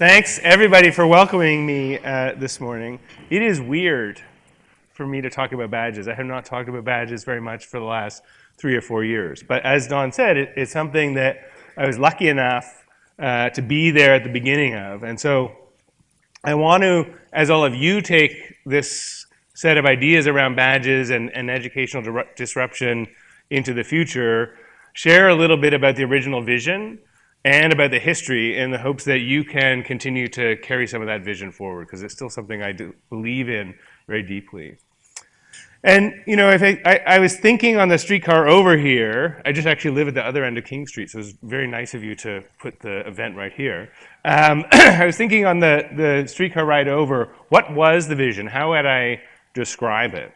Thanks, everybody, for welcoming me uh, this morning. It is weird for me to talk about badges. I have not talked about badges very much for the last three or four years. But as Don said, it, it's something that I was lucky enough uh, to be there at the beginning of. And so I want to, as all of you take this set of ideas around badges and, and educational disruption into the future, share a little bit about the original vision and about the history in the hopes that you can continue to carry some of that vision forward because it's still something I believe in very deeply. And, you know, I, I, I, was thinking on the streetcar over here, I just actually live at the other end of King Street, so it was very nice of you to put the event right here. Um, I was thinking on the, the streetcar ride over, what was the vision? How would I describe it?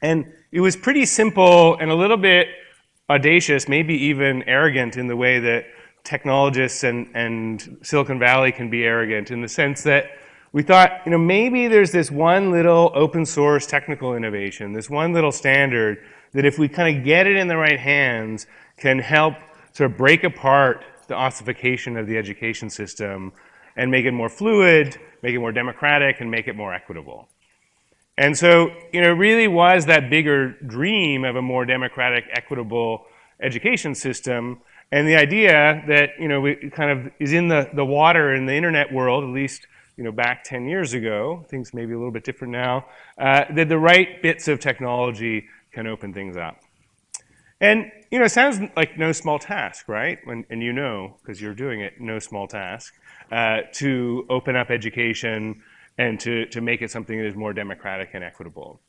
And it was pretty simple and a little bit audacious, maybe even arrogant in the way that technologists and, and Silicon Valley can be arrogant in the sense that we thought, you know, maybe there's this one little open source technical innovation, this one little standard that if we kind of get it in the right hands can help sort of break apart the ossification of the education system and make it more fluid, make it more democratic, and make it more equitable. And so, you know, it really was that bigger dream of a more democratic, equitable education system and the idea that, you know, we kind of is in the, the water in the internet world, at least, you know, back 10 years ago, things may be a little bit different now, uh, that the right bits of technology can open things up. And, you know, it sounds like no small task, right? When, and you know, because you're doing it, no small task, uh, to open up education and to, to make it something that is more democratic and equitable.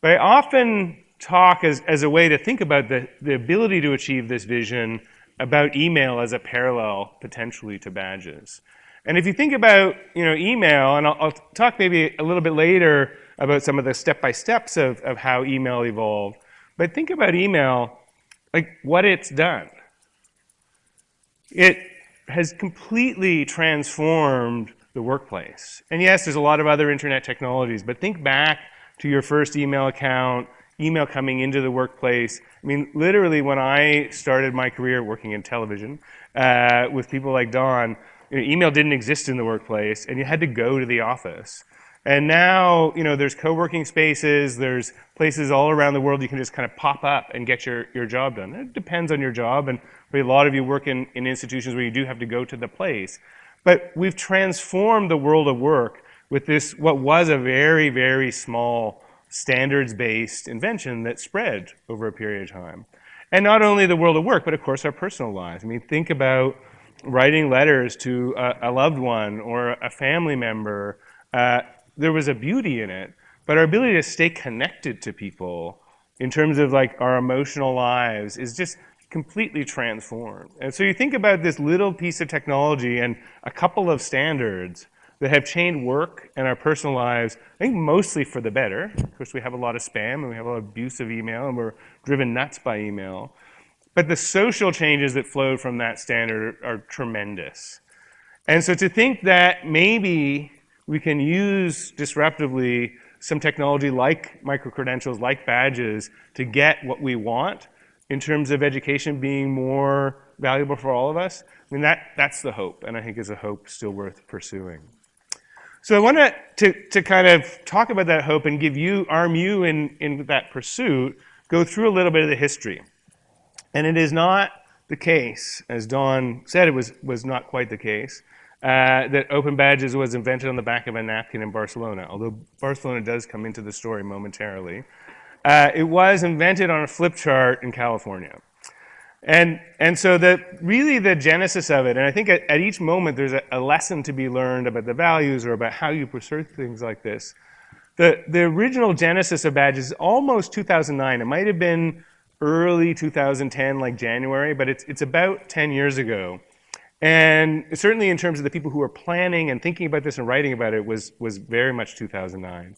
But I often talk as, as a way to think about the, the ability to achieve this vision about email as a parallel potentially to badges. And if you think about you know, email, and I'll, I'll talk maybe a little bit later about some of the step-by-steps of, of how email evolved, but think about email, like what it's done. It has completely transformed the workplace. And yes, there's a lot of other internet technologies, but think back to your first email account, email coming into the workplace. I mean, literally, when I started my career working in television uh, with people like Don, you know, email didn't exist in the workplace, and you had to go to the office. And now, you know, there's co-working spaces, there's places all around the world you can just kind of pop up and get your, your job done. It depends on your job, and a lot of you work in, in institutions where you do have to go to the place. But we've transformed the world of work with this, what was a very, very small standards-based invention that spread over a period of time. And not only the world of work, but of course our personal lives. I mean, think about writing letters to a, a loved one or a family member. Uh, there was a beauty in it, but our ability to stay connected to people in terms of like our emotional lives is just completely transformed. And so you think about this little piece of technology and a couple of standards that have changed work and our personal lives, I think mostly for the better. Of course, we have a lot of spam and we have a lot of abuse of email and we're driven nuts by email. But the social changes that flowed from that standard are, are tremendous. And so to think that maybe we can use disruptively some technology like micro-credentials, like badges, to get what we want in terms of education being more valuable for all of us, I mean, that, that's the hope, and I think is a hope still worth pursuing. So I want to, to kind of talk about that hope and give you, arm you in, in that pursuit, go through a little bit of the history. And it is not the case, as Don said, it was, was not quite the case, uh, that open badges was invented on the back of a napkin in Barcelona, although Barcelona does come into the story momentarily. Uh, it was invented on a flip chart in California. And, and so the, really the genesis of it, and I think at, at each moment there's a, a, lesson to be learned about the values or about how you pursue things like this. The, the original genesis of badges is almost 2009. It might have been early 2010, like January, but it's, it's about 10 years ago. And certainly in terms of the people who were planning and thinking about this and writing about it was, was very much 2009.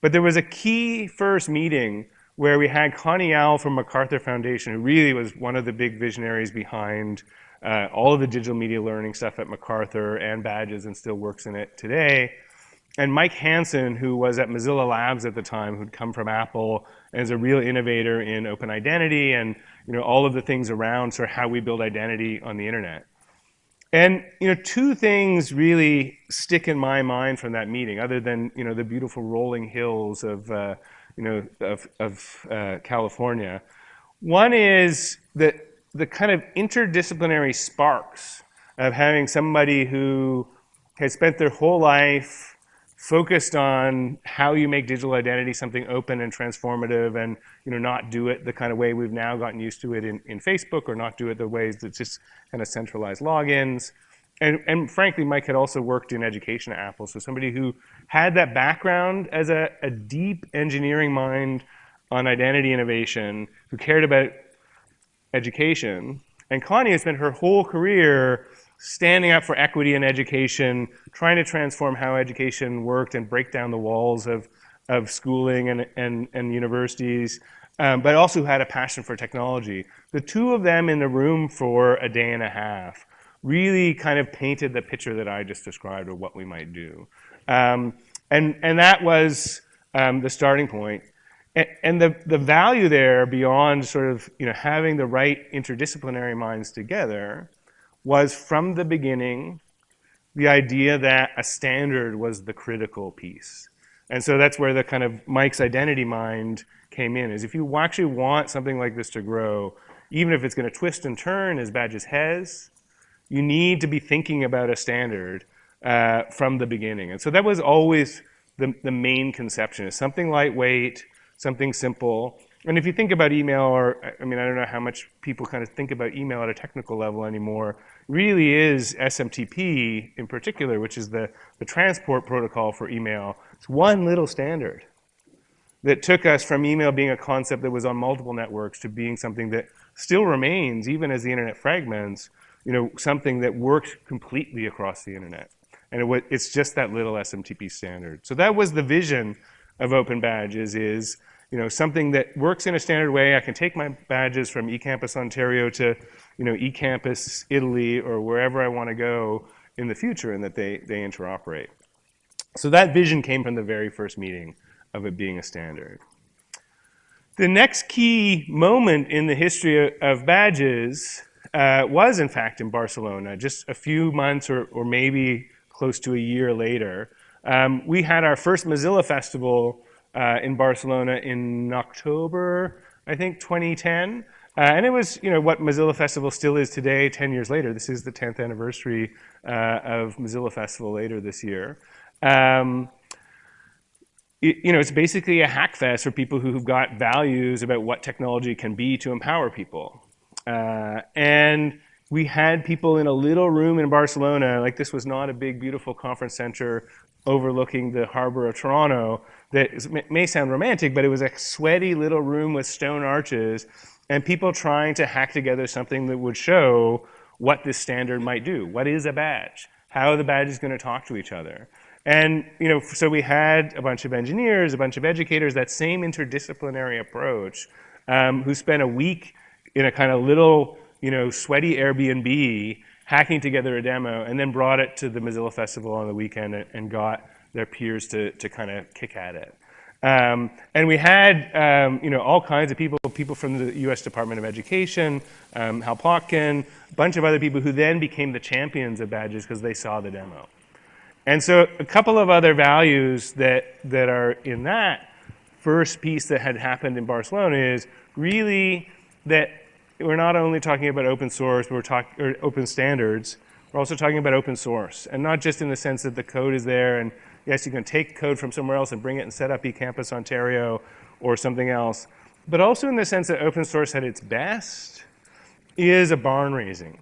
But there was a key first meeting where we had Connie Yowell from MacArthur Foundation, who really was one of the big visionaries behind uh, all of the digital media learning stuff at MacArthur and Badges and still works in it today. And Mike Hanson, who was at Mozilla Labs at the time, who'd come from Apple and is a real innovator in open identity and you know, all of the things around sort of how we build identity on the internet. And you know, two things really stick in my mind from that meeting, other than you know the beautiful rolling hills of uh, you know of, of uh, California. One is that the kind of interdisciplinary sparks of having somebody who has spent their whole life focused on how you make digital identity something open and transformative and you know not do it the kind of way we've now gotten used to it in, in Facebook or not do it the ways that just kind of centralized logins. And, and frankly, Mike had also worked in education at Apple, so somebody who had that background as a, a deep engineering mind on identity innovation, who cared about education. And Connie has spent her whole career standing up for equity in education, trying to transform how education worked and break down the walls of, of schooling and, and, and universities, um, but also had a passion for technology. The two of them in the room for a day and a half really kind of painted the picture that I just described of what we might do. Um, and, and that was um, the starting point. And, the, the value there beyond sort of you know, having the right interdisciplinary minds together was from the beginning the idea that a standard was the critical piece. And so that's where the kind of Mike's identity mind came in, is if you actually want something like this to grow, even if it's going to twist and turn as Badges has, you need to be thinking about a standard uh, from the beginning. And so that was always the, the main conception, is something lightweight, something simple, and if you think about email, or I mean, I don't know how much people kind of think about email at a technical level anymore, really is SMTP in particular, which is the, the transport protocol for email. It's one little standard that took us from email being a concept that was on multiple networks to being something that still remains, even as the internet fragments, you know, something that works completely across the internet. And it, it's just that little SMTP standard. So that was the vision of Open Badges is you know, something that works in a standard way. I can take my badges from eCampus Ontario to, you know, eCampus Italy or wherever I want to go in the future and that they, they interoperate. So that vision came from the very first meeting of it being a standard. The next key moment in the history of badges uh, was, in fact, in Barcelona, just a few months or, or maybe close to a year later. Um, we had our first Mozilla Festival uh, in Barcelona in October, I think, 2010. Uh, and it was, you know, what Mozilla Festival still is today, 10 years later. This is the 10th anniversary uh, of Mozilla Festival later this year. Um, it, you know, it's basically a hack fest for people who've got values about what technology can be to empower people. Uh, and we had people in a little room in Barcelona, like this was not a big, beautiful conference center overlooking the harbor of Toronto that is, may sound romantic, but it was a sweaty little room with stone arches and people trying to hack together something that would show what this standard might do. What is a badge? How the badge is going to talk to each other. And you know, so we had a bunch of engineers, a bunch of educators, that same interdisciplinary approach, um, who spent a week in a kind of little, you know, sweaty Airbnb hacking together a demo, and then brought it to the Mozilla Festival on the weekend and, got their peers to, to kind of kick at it. Um, and we had, um, you know, all kinds of people, people from the U.S. Department of Education, um, Hal Plotkin, a bunch of other people who then became the champions of badges because they saw the demo. And so a couple of other values that, that are in that first piece that had happened in Barcelona is really that we're not only talking about open source, we're talking open standards. We're also talking about open source, and not just in the sense that the code is there, and yes, you can take code from somewhere else and bring it and set up eCampus Ontario or something else, but also in the sense that open source at its best is a barn raising.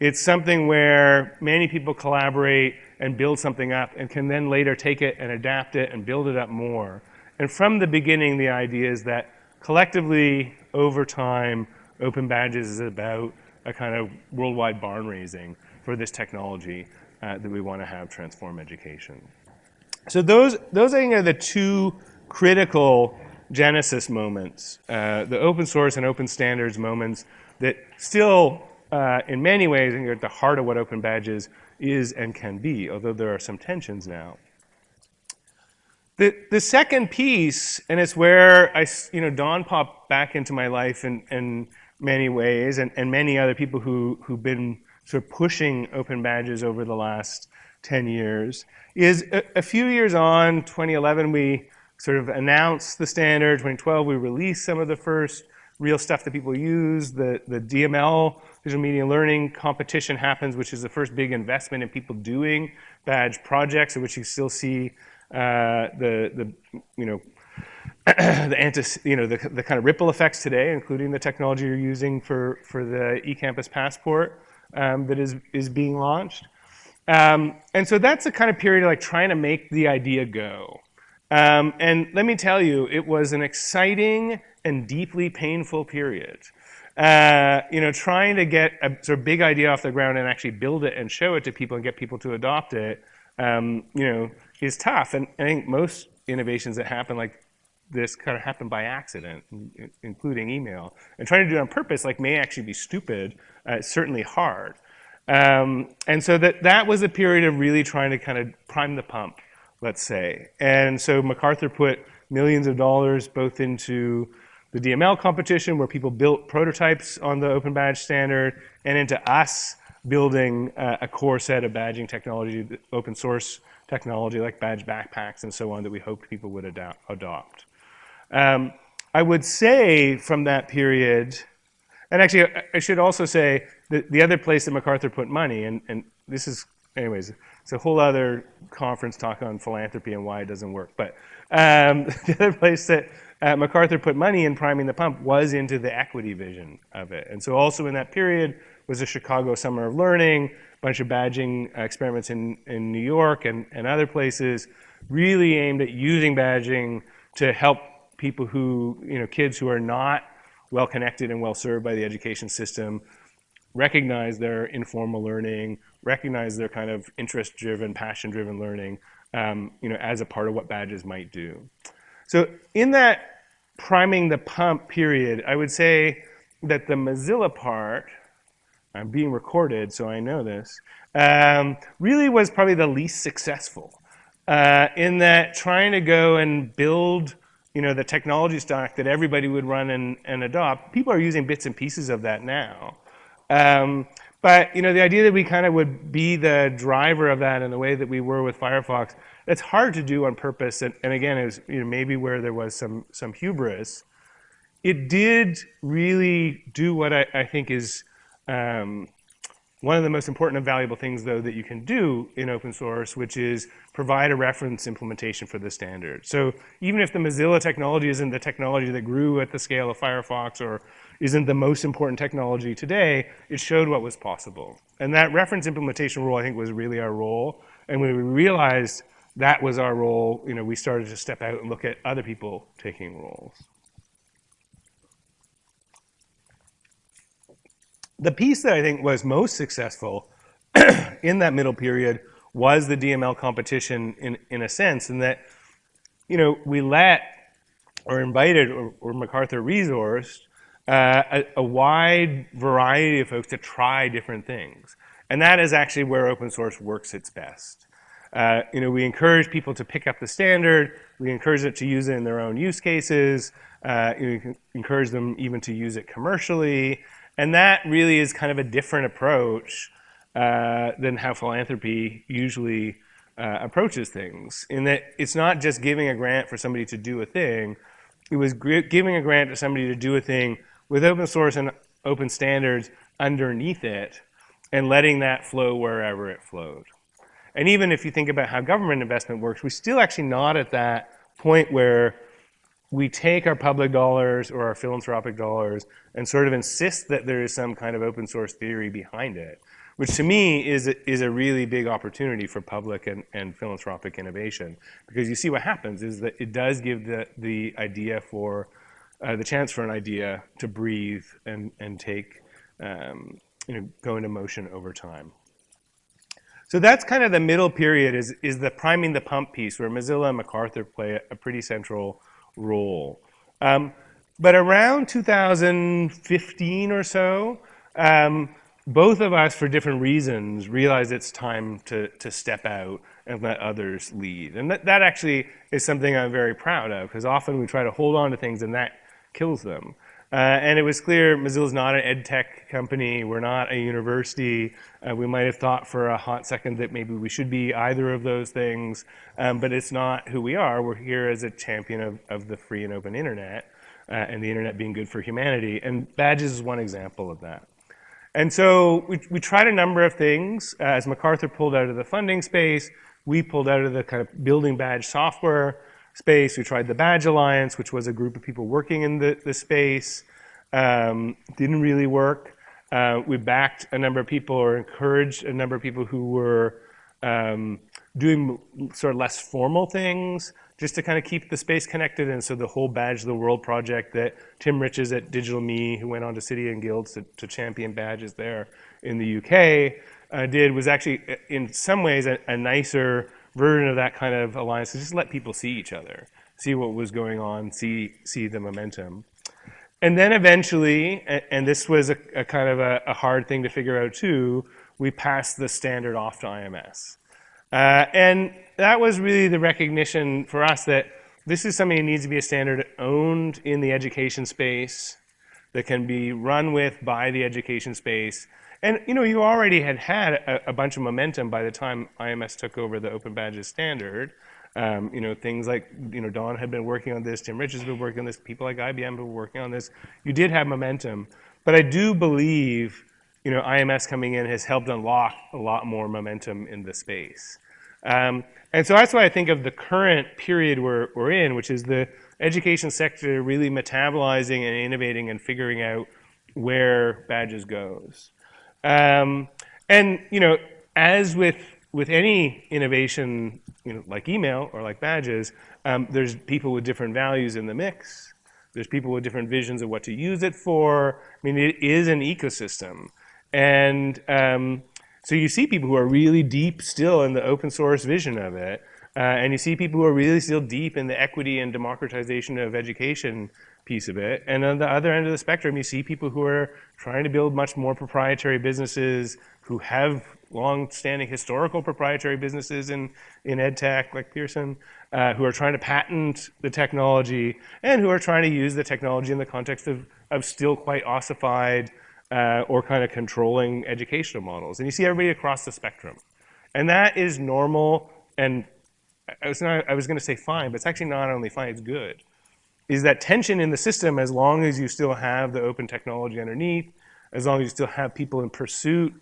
It's something where many people collaborate and build something up and can then later take it and adapt it and build it up more. And from the beginning, the idea is that collectively, over time, Open Badges is about a kind of worldwide barn raising for this technology uh, that we want to have transform education. So those, those I think are the two critical genesis moments, uh, the open source and open standards moments that still, uh, in many ways, are at the heart of what Open Badges is and can be, although there are some tensions now. The, the second piece, and it's where I, you know, Don popped back into my life and, and many ways, and, and many other people who, who've been sort of pushing open badges over the last 10 years is a, a, few years on, 2011, we sort of announced the standard. 2012, we released some of the first real stuff that people use. The, the DML, digital media learning competition happens, which is the first big investment in people doing badge projects, in which you still see uh, the, the, you know, the anti, you know, the, the kind of ripple effects today, including the technology you're using for, for the eCampus passport um, that is, is being launched. Um, and so that's a kind of period of like trying to make the idea go. Um, and let me tell you, it was an exciting and deeply painful period. Uh, you know, trying to get a sort of big idea off the ground and actually build it and show it to people and get people to adopt it, um, you know, is tough. And I think most innovations that happen like this kind of happened by accident, including email. And trying to do it on purpose, like, may actually be stupid. Uh, certainly hard. Um, and so that, that was a period of really trying to kind of prime the pump, let's say. And so MacArthur put millions of dollars both into the DML competition where people built prototypes on the open badge standard and into us building uh, a core set of badging technology, open source technology like badge backpacks and so on that we hoped people would adopt. Um, I would say from that period, and actually I should also say the, the other place that MacArthur put money, and, and this is, anyways, it's a whole other conference talk on philanthropy and why it doesn't work. But um, the other place that uh, MacArthur put money in priming the pump was into the equity vision of it. And so also in that period was the Chicago Summer of Learning, a bunch of badging experiments in, in New York and, and other places, really aimed at using badging to help people who, you know, kids who are not well connected and well served by the education system recognize their informal learning, recognize their kind of interest-driven, passion-driven learning, um, you know, as a part of what badges might do. So in that priming the pump period, I would say that the Mozilla part, I'm being recorded, so I know this, um, really was probably the least successful uh, in that trying to go and build you know, the technology stack that everybody would run and, and adopt, people are using bits and pieces of that now. Um, but you know, the idea that we kind of would be the driver of that in the way that we were with Firefox, that's hard to do on purpose. And, and again, it was you know, maybe where there was some, some hubris. It did really do what I, I think is um, one of the most important and valuable things, though, that you can do in open source, which is provide a reference implementation for the standard. So even if the Mozilla technology isn't the technology that grew at the scale of Firefox or isn't the most important technology today, it showed what was possible. And that reference implementation role, I think, was really our role. And when we realized that was our role, you know, we started to step out and look at other people taking roles. The piece that I think was most successful in that middle period was the DML competition in, in a sense, in that, you know, we let or invited or, or MacArthur resourced uh, a, a, wide variety of folks to try different things. And that is actually where open source works its best. Uh, you know, we encourage people to pick up the standard. We encourage them to use it in their own use cases. Uh, encourage them even to use it commercially. And that really is kind of a different approach uh, than how philanthropy usually uh, approaches things. In that it's not just giving a grant for somebody to do a thing. It was giving a grant to somebody to do a thing with open source and open standards underneath it and letting that flow wherever it flowed. And even if you think about how government investment works, we're still actually not at that point where we take our public dollars or our philanthropic dollars and sort of insist that there is some kind of open source theory behind it, which to me is a, is a really big opportunity for public and, and philanthropic innovation. Because you see what happens is that it does give the, the idea for, uh, the chance for an idea to breathe and, and take, um, you know, go into motion over time. So that's kind of the middle period is, is the priming the pump piece where Mozilla and MacArthur play a, a pretty central role. Um, but around 2015 or so, um, both of us, for different reasons, realized it's time to, to step out and let others lead. And that, that actually is something I'm very proud of, because often we try to hold on to things and that kills them. Uh, and it was clear Mozilla's not an ed tech company. We're not a university. Uh, we might have thought for a hot second that maybe we should be either of those things, um, but it's not who we are. We're here as a champion of, of the free and open internet uh, and the internet being good for humanity. And badges is one example of that. And so we, we tried a number of things. Uh, as MacArthur pulled out of the funding space, we pulled out of the kind of building badge software space. We tried the Badge Alliance, which was a group of people working in the, the space. Um, didn't really work. Uh, we backed a number of people or encouraged a number of people who were um, doing sort of less formal things just to kind of keep the space connected. And so the whole Badge the World project that Tim Riches at Digital Me, who went on to City and Guilds to, to champion badges there in the UK, uh, did was actually, uh, in some ways, a, a, nicer version of that kind of alliance to just let people see each other, see what was going on, see, see the momentum. And then eventually, and, and this was a, a kind of a, a, hard thing to figure out too, we passed the standard off to IMS. Uh, and that was really the recognition for us that this is something that needs to be a standard owned in the education space, that can be run with by the education space. And you know, you already had had a, a bunch of momentum by the time IMS took over the Open Badges standard. Um, you know, things like, you know, Don had been working on this, Tim Rich has been working on this, people like IBM have been working on this. You did have momentum. But I do believe, you know, IMS coming in has helped unlock a lot more momentum in the space. Um, and so that's why I think of the current period we're, we're in, which is the education sector really metabolizing and innovating and figuring out where badges goes. Um, and, you know, as with, with any innovation, you know, like email or like badges, um, there's people with different values in the mix. There's people with different visions of what to use it for. I mean, it is an ecosystem. And, um, so you see people who are really deep still in the open source vision of it, uh, and you see people who are really still deep in the equity and democratization of education piece of it. And on the other end of the spectrum, you see people who are trying to build much more proprietary businesses, who have long-standing historical proprietary businesses in, in ed tech, like Pearson, uh, who are trying to patent the technology, and who are trying to use the technology in the context of, of still quite ossified uh, or kind of controlling educational models. And you see everybody across the spectrum. And that is normal and I was, not, I was going to say fine, but it's actually not only fine, it's good. Is that tension in the system as long as you still have the open technology underneath, as long as you still have people in pursuit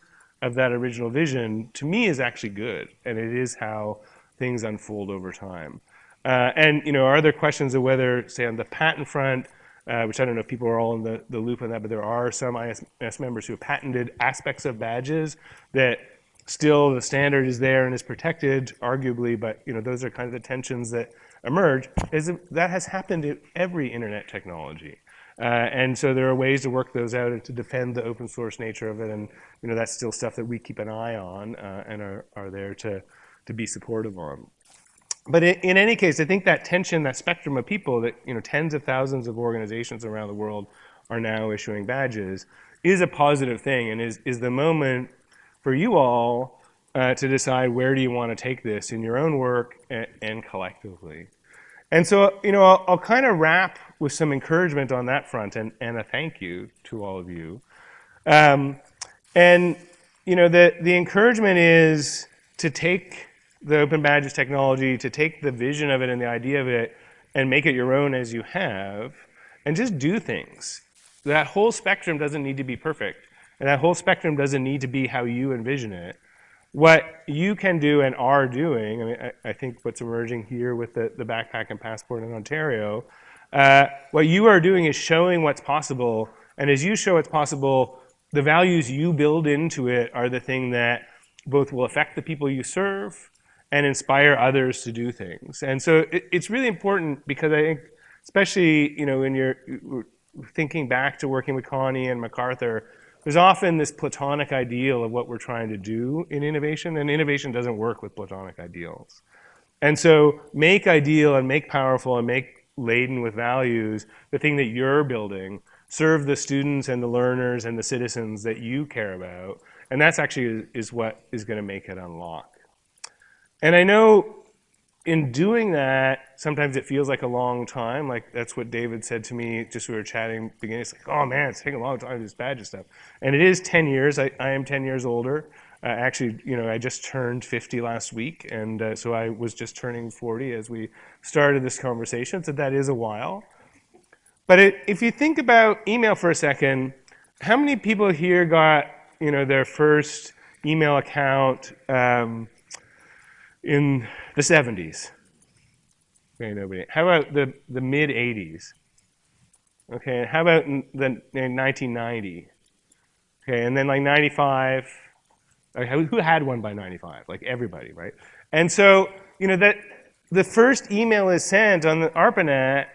of that original vision, to me is actually good. And it is how things unfold over time. Uh, and you know, are there questions of whether, say on the patent front, uh, which I don't know if people are all in the, the loop on that, but there are some IMS members who have patented aspects of badges that still the standard is there and is protected, arguably, but you know those are kind of the tensions that emerge. Is that has happened in every internet technology. Uh, and so there are ways to work those out and to defend the open source nature of it. And you know that's still stuff that we keep an eye on uh, and are, are there to, to be supportive on but in, any case, I think that tension, that spectrum of people that, you know, tens of thousands of organizations around the world are now issuing badges is a positive thing and is, is the moment for you all uh, to decide where do you want to take this in your own work and, and collectively. And so, you know, I'll, I'll, kind of wrap with some encouragement on that front and, and a thank you to all of you. Um, and, you know, the, the encouragement is to take the Open Badges technology to take the vision of it and the idea of it and make it your own as you have, and just do things. That whole spectrum doesn't need to be perfect, and that whole spectrum doesn't need to be how you envision it. What you can do and are doing, I mean, I, I think what's emerging here with the, the backpack and passport in Ontario, uh, what you are doing is showing what's possible, and as you show what's possible, the values you build into it are the thing that both will affect the people you serve, and inspire others to do things. And so it, it's really important because I think, especially you know, when you're thinking back to working with Connie and MacArthur, there's often this platonic ideal of what we're trying to do in innovation, and innovation doesn't work with platonic ideals. And so make ideal and make powerful and make laden with values the thing that you're building, serve the students and the learners and the citizens that you care about, and that's actually is what is going to make it unlock. And I know in doing that, sometimes it feels like a long time. Like that's what David said to me just we were chatting beginning. It's like, oh man, it's taking a long time to do this badge and stuff. And it is 10 years. I, I am 10 years older. Uh, actually, you know, I just turned 50 last week, and uh, so I was just turning 40 as we started this conversation. So that is a while. But it, if you think about email for a second, how many people here got, you know, their first email account um, in the 70s? Okay, nobody. How about the, the mid 80s? Okay, how about in the in 1990? Okay, and then like 95. Okay, who had one by 95? Like everybody, right? And so, you know, that the first email is sent on the ARPANET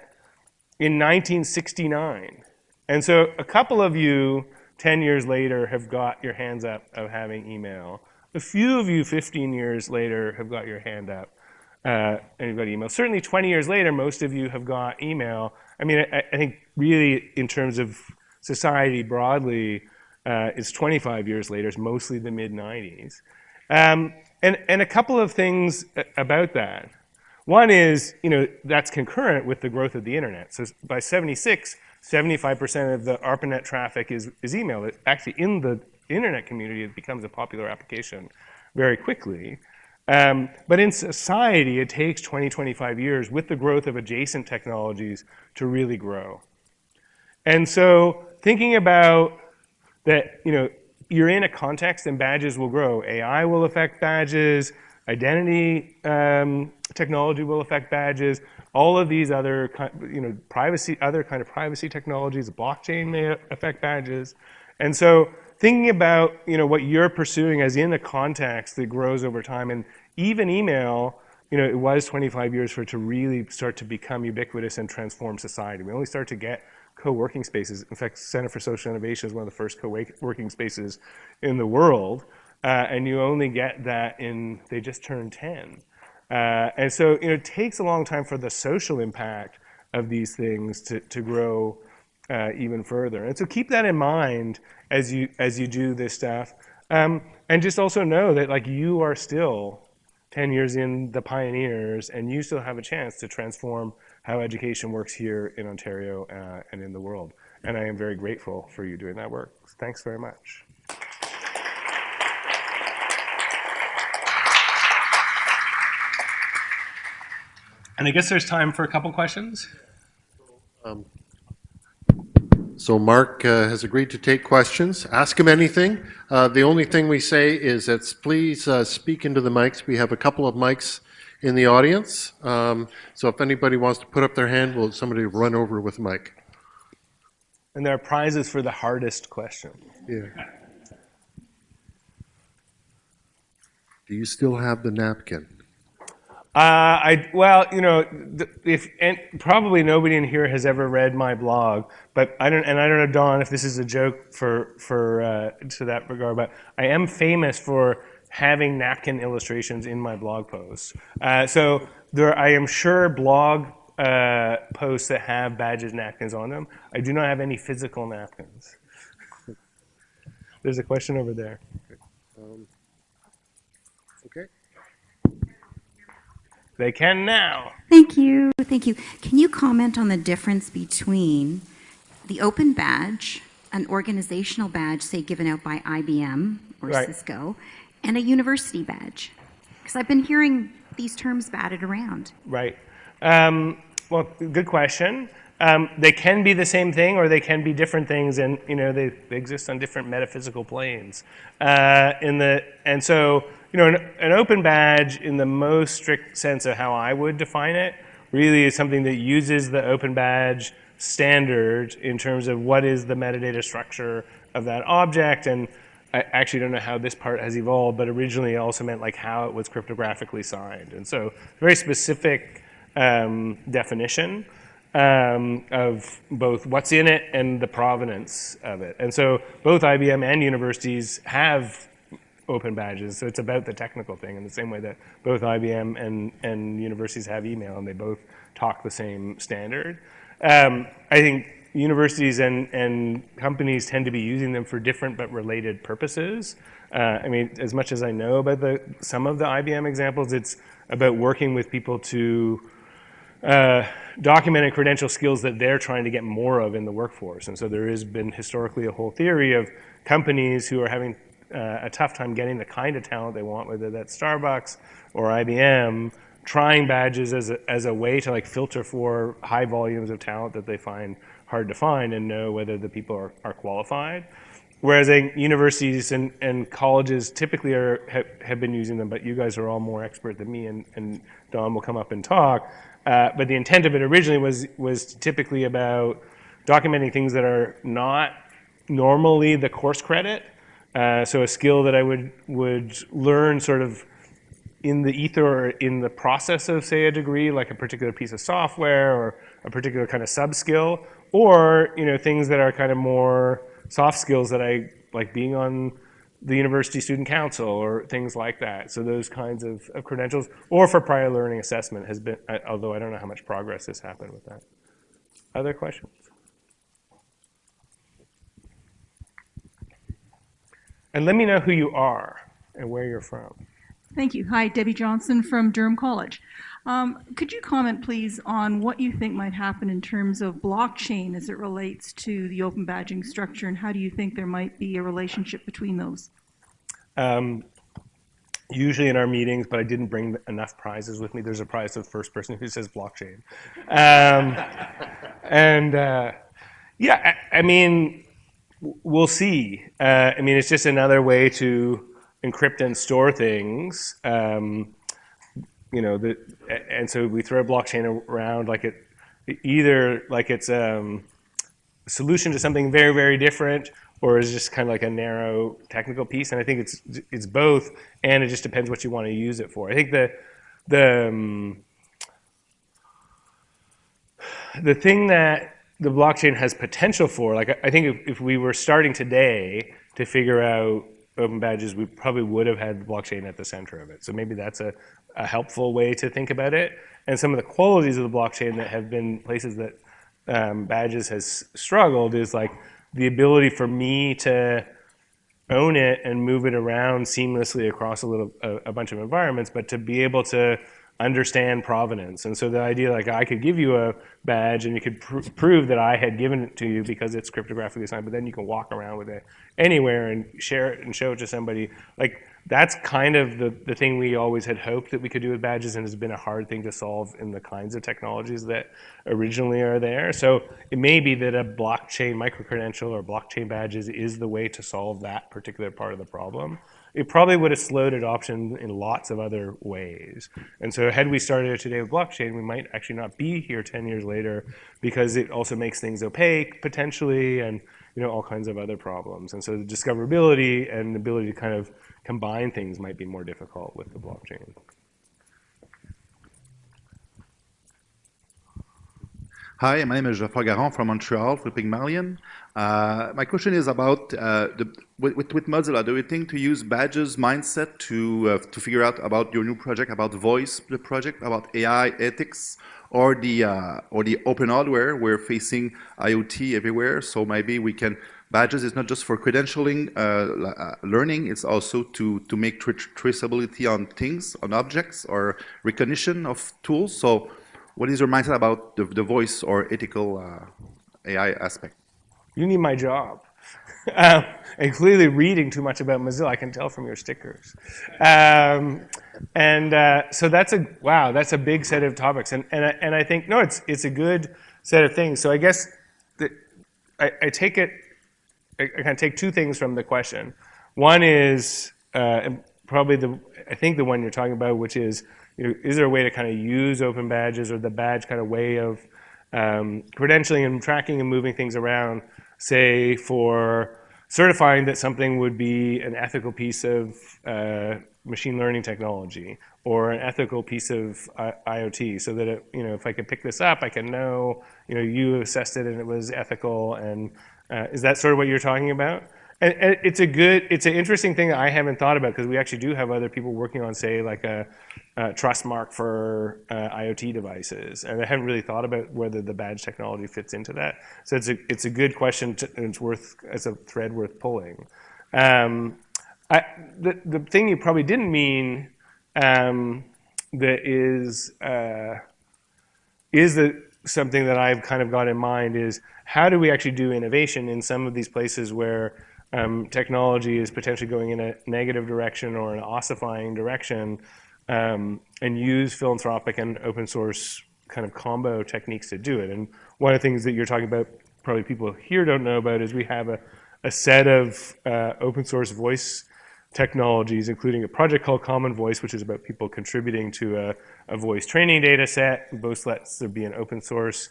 in 1969. And so a couple of you 10 years later have got your hands up of having email. A few of you 15 years later have got your hand up uh, and you've got email. Certainly 20 years later, most of you have got email. I mean, I, I think really in terms of society broadly, uh, it's 25 years later. It's mostly the mid 90s. Um, and, and a couple of things about that. One is, you know, that's concurrent with the growth of the internet. So by 76, 75% of the ARPANET traffic is, is email. It, actually, in the internet community, it becomes a popular application very quickly. Um, but in society, it takes 20, 25 years with the growth of adjacent technologies to really grow. And so thinking about that, you know, you're in a context and badges will grow. AI will affect badges, identity um, technology will affect badges, all of these other, you know, privacy, other kind of privacy technologies, blockchain may affect badges. And so thinking about, you know, what you're pursuing as in a context that grows over time, and even email, you know, it was 25 years for it to really start to become ubiquitous and transform society. We only start to get co-working spaces. In fact, Center for Social Innovation is one of the first co-working spaces in the world. Uh, and you only get that in, they just turned 10. Uh, and so, you know, it takes a long time for the social impact of these things to, to grow uh, even further. And so keep that in mind as you, as you do this stuff. Um, and just also know that like you are still 10 years in the pioneers and you still have a chance to transform how education works here in Ontario uh, and in the world. And I am very grateful for you doing that work. Thanks very much. And I guess there's time for a couple questions. Um, so Mark uh, has agreed to take questions. Ask him anything. Uh, the only thing we say is that please uh, speak into the mics. We have a couple of mics in the audience. Um, so if anybody wants to put up their hand, will somebody run over with a mic? And there are prizes for the hardest question. Yeah. Do you still have the napkin? Uh, I well, you know, if and probably nobody in here has ever read my blog, but I don't, and I don't know, Don, if this is a joke for for uh, to that regard, but I am famous for having napkin illustrations in my blog posts. Uh, so there, I am sure blog uh, posts that have badges napkins on them. I do not have any physical napkins. There's a question over there. Um, They can now. Thank you. Thank you. Can you comment on the difference between the open badge, an organizational badge, say given out by IBM or right. Cisco, and a university badge? Because I've been hearing these terms batted around. Right. Um, well, good question. Um, they can be the same thing or they can be different things and you know they, they exist on different metaphysical planes. Uh, in the, and so you know, an, an, open badge in the most strict sense of how I would define it really is something that uses the open badge standard in terms of what is the metadata structure of that object. And I actually don't know how this part has evolved, but originally it also meant like how it was cryptographically signed. And so very specific um, definition um, of both what's in it and the provenance of it. And so both IBM and universities have open badges. So it's about the technical thing in the same way that both IBM and, and universities have email and they both talk the same standard. Um, I think universities and, and companies tend to be using them for different but related purposes. Uh, I mean, as much as I know about the, some of the IBM examples, it's about working with people to uh, document and credential skills that they're trying to get more of in the workforce. And so there has been historically a whole theory of companies who are having a tough time getting the kind of talent they want, whether that's Starbucks or IBM, trying badges as a, as a way to like filter for high volumes of talent that they find hard to find and know whether the people are, are qualified. Whereas universities and, and colleges typically are, have, have been using them, but you guys are all more expert than me, and, and Don will come up and talk. Uh, but the intent of it originally was, was typically about documenting things that are not normally the course credit. Uh, so a skill that I would, would learn sort of in the ether or in the process of, say, a degree, like a particular piece of software or a particular kind of sub-skill, or you know things that are kind of more soft skills that I like being on the university student council or things like that. So those kinds of, of credentials, or for prior learning assessment has been, although I don't know how much progress has happened with that. Other questions? And let me know who you are and where you're from. Thank you. Hi, Debbie Johnson from Durham College. Um, could you comment, please, on what you think might happen in terms of blockchain as it relates to the open badging structure, and how do you think there might be a relationship between those? Um, usually in our meetings, but I didn't bring enough prizes with me. There's a prize for the first person who says blockchain. Um, and uh, yeah, I, I, mean, we'll see. Uh, I mean, it's just another way to encrypt and store things. Um, you know, the, and so we throw a blockchain around like it, either like it's um, a solution to something very, very different, or is just kind of like a narrow technical piece. And I think it's it's both, and it just depends what you want to use it for. I think the the um, the thing that the blockchain has potential for, like I think if, if we were starting today to figure out open badges, we probably would have had blockchain at the center of it. So maybe that's a, a helpful way to think about it. And some of the qualities of the blockchain that have been places that um, badges has struggled is like the ability for me to own it and move it around seamlessly across a little a, a bunch of environments, but to be able to understand provenance. And so the idea like I could give you a badge and you could pr prove that I had given it to you because it's cryptographically signed, but then you can walk around with it anywhere and share it and show it to somebody. Like that's kind of the, the thing we always had hoped that we could do with badges and has been a hard thing to solve in the kinds of technologies that originally are there. So it may be that a blockchain microcredential or blockchain badges is the way to solve that particular part of the problem it probably would have slowed adoption in lots of other ways. And so had we started today with blockchain, we might actually not be here 10 years later because it also makes things opaque potentially and you know all kinds of other problems. And so the discoverability and the ability to kind of combine things might be more difficult with the blockchain. Hi, my name is Geoffroy Garon from Montreal, for Pygmalion. Uh, my question is about uh, the, with, with, Mozilla. Do you think to use badges mindset to uh, to figure out about your new project, about voice, the project, about AI ethics, or the uh, or the open hardware? We're facing IoT everywhere, so maybe we can badges is not just for credentialing uh, uh, learning. It's also to to make tra traceability on things, on objects, or recognition of tools. So, what is your mindset about the, the voice or ethical AI aspect? You need my job. um, and clearly reading too much about Mozilla, I can tell from your stickers. Um, and uh, so that's a, wow, that's a big set of topics. And, and, I, and I think, no, it's, it's a good set of things. So I guess that I, I take it, I, I kind of take two things from the question. One is uh, probably the, I think the one you're talking about, which is, you know, is there a way to kind of use open badges or the badge kind of way of um, credentialing and tracking and moving things around say for certifying that something would be an ethical piece of uh, machine learning technology or an ethical piece of IoT so that, it, you know, if I could pick this up, I can know, you know, you assessed it and it was ethical and uh, is that sort of what you're talking about? And, and it's a good, it's an interesting thing that I haven't thought about because we actually do have other people working on, say, like a, a trust mark for uh, IoT devices, and I haven't really thought about whether the badge technology fits into that. So it's a it's a good question, and it's worth it's a thread worth pulling. Um, the the thing you probably didn't mean um, that is uh, is that something that I've kind of got in mind is how do we actually do innovation in some of these places where um, technology is potentially going in a negative direction or an ossifying direction um, and use philanthropic and open source kind of combo techniques to do it. And one of the things that you're talking about, probably people here don't know about, is we have a, set of uh, open source voice technologies, including a project called Common Voice, which is about people contributing to a, a voice training data set. Both lets there be an open source,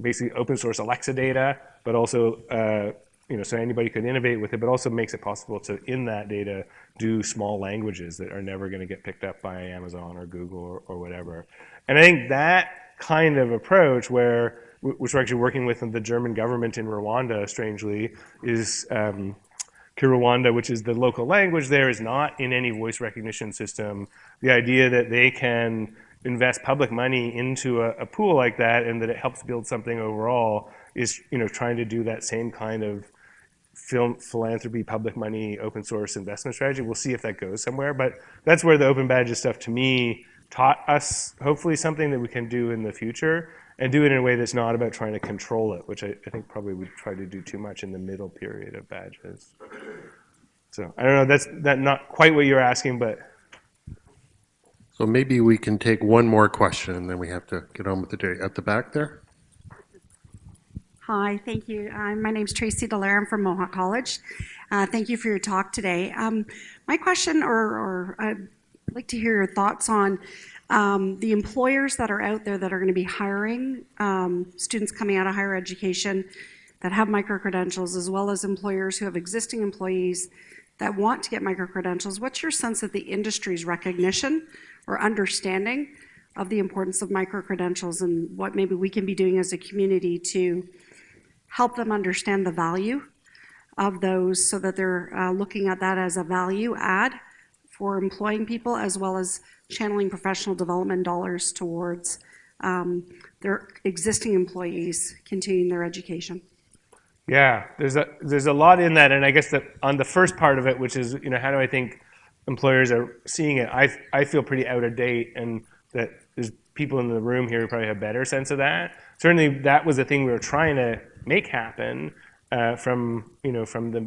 basically open source Alexa data, but also, uh, you know, so anybody could innovate with it, but also makes it possible to, in that data, do small languages that are never going to get picked up by Amazon or Google or, or whatever. And I think that kind of approach where, which we're actually working with the German government in Rwanda, strangely, is um, Kinyarwanda, which is the local language there, is not in any voice recognition system. The idea that they can invest public money into a, a, pool like that and that it helps build something overall is you know trying to do that same kind of philanthropy, public money, open source investment strategy. We'll see if that goes somewhere, but that's where the open badges stuff to me taught us hopefully something that we can do in the future and do it in a way that's not about trying to control it, which I, I think probably we try to do too much in the middle period of badges. So I don't know, that's that not quite what you're asking, but. So maybe we can take one more question and then we have to get on with the day. At the back there? Hi, thank you. Uh, my name is Tracy Dallaire. I'm from Mohawk College. Uh, thank you for your talk today. Um, my question, or, or I'd like to hear your thoughts on um, the employers that are out there that are going to be hiring um, students coming out of higher education that have micro-credentials, as well as employers who have existing employees that want to get micro-credentials. What's your sense of the industry's recognition or understanding of the importance of micro-credentials and what maybe we can be doing as a community to help them understand the value of those so that they're uh, looking at that as a value add for employing people as well as channeling professional development dollars towards um, their existing employees continuing their education. Yeah, there's a there's a lot in that, and I guess that on the first part of it, which is you know how do I think employers are seeing it? I I feel pretty out of date, and that there's people in the room here who probably have a better sense of that. Certainly, that was the thing we were trying to make happen uh, from you know from the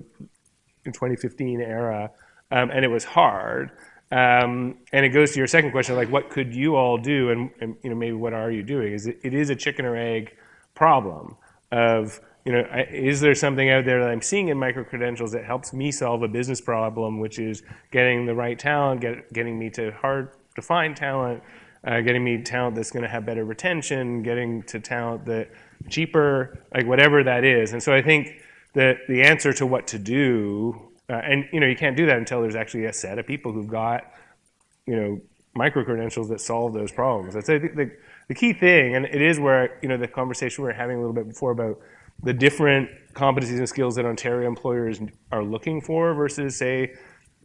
2015 era, um, and it was hard. Um, and it goes to your second question, like what could you all do, and, and you know maybe what are you doing? Is it, it is a chicken or egg problem of you know is there something out there that I'm seeing in micro credentials that helps me solve a business problem, which is getting the right talent, get, getting me to hard to find talent, uh, getting me talent that's going to have better retention, getting to talent that cheaper, like whatever that is. And so I think that the answer to what to do uh, and you know, you can't do that until there's actually a set of people who've got, you know, micro credentials that solve those problems. That's I think the, the key thing, and it is where you know the conversation we were having a little bit before about the different competencies and skills that Ontario employers are looking for versus say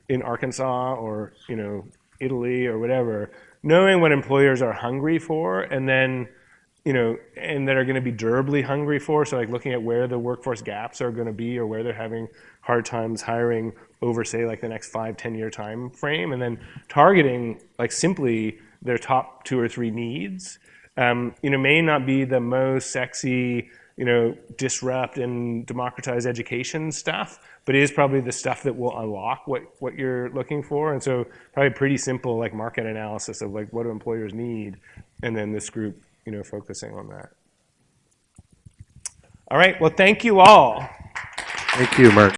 in Arkansas or you know Italy or whatever. Knowing what employers are hungry for, and then you know, and that are going to be durably hungry for. So like looking at where the workforce gaps are going to be or where they're having hard times hiring over say like the next five, 10 year time frame and then targeting like simply their top two or three needs, um, you know, may not be the most sexy, you know, disrupt and democratize education stuff, but it is probably the stuff that will unlock what, what you're looking for. And so probably pretty simple like market analysis of like what do employers need and then this group you know, focusing on that. All right, well, thank you all. Thank you, Mark.